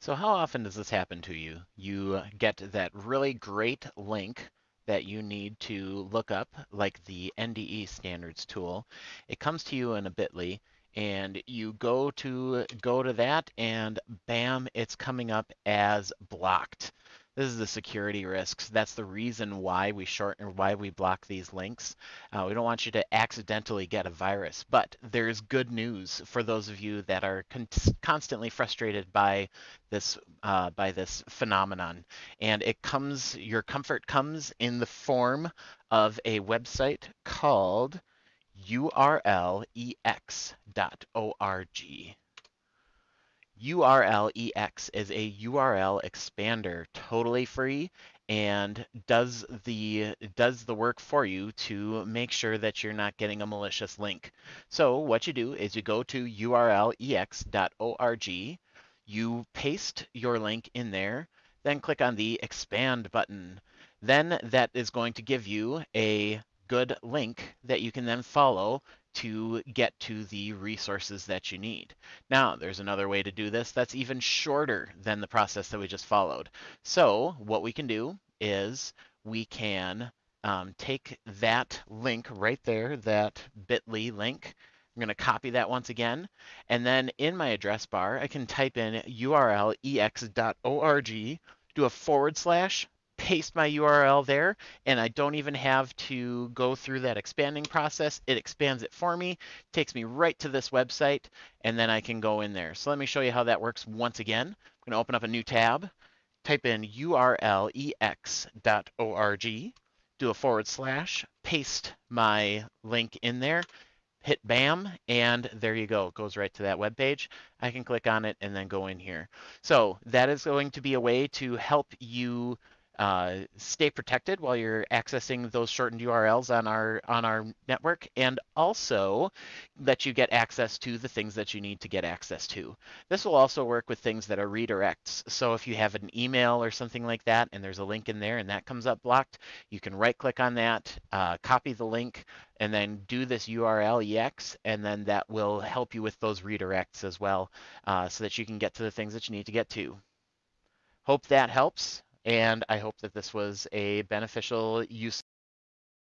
So how often does this happen to you? You uh, get that really great link that you need to look up, like the NDE standards tool. It comes to you in a bit.ly and you go to go to that and bam, it's coming up as blocked. This is the security risks. That's the reason why we shorten, why we block these links. Uh, we don't want you to accidentally get a virus, but there's good news for those of you that are con constantly frustrated by this uh, by this phenomenon. And it comes, your comfort comes in the form of a website called urlex.org. URLEX is a URL expander, totally free, and does the does the work for you to make sure that you're not getting a malicious link. So what you do is you go to urlex.org, you paste your link in there, then click on the expand button. Then that is going to give you a good link that you can then follow to get to the resources that you need. Now, there's another way to do this that's even shorter than the process that we just followed. So what we can do is we can um, take that link right there, that bit.ly link, I'm going to copy that once again. And then in my address bar, I can type in urlex.org, do a forward slash, paste my URL there, and I don't even have to go through that expanding process. It expands it for me, takes me right to this website, and then I can go in there. So let me show you how that works once again. I'm going to open up a new tab, type in urlex.org, do a forward slash, paste my link in there, hit BAM, and there you go. It goes right to that web page. I can click on it and then go in here. So that is going to be a way to help you uh, stay protected while you're accessing those shortened URLs on our on our network, and also let you get access to the things that you need to get access to. This will also work with things that are redirects. So if you have an email or something like that, and there's a link in there, and that comes up blocked, you can right-click on that, uh, copy the link, and then do this URL EX, and then that will help you with those redirects as well, uh, so that you can get to the things that you need to get to. Hope that helps. And I hope that this was a beneficial use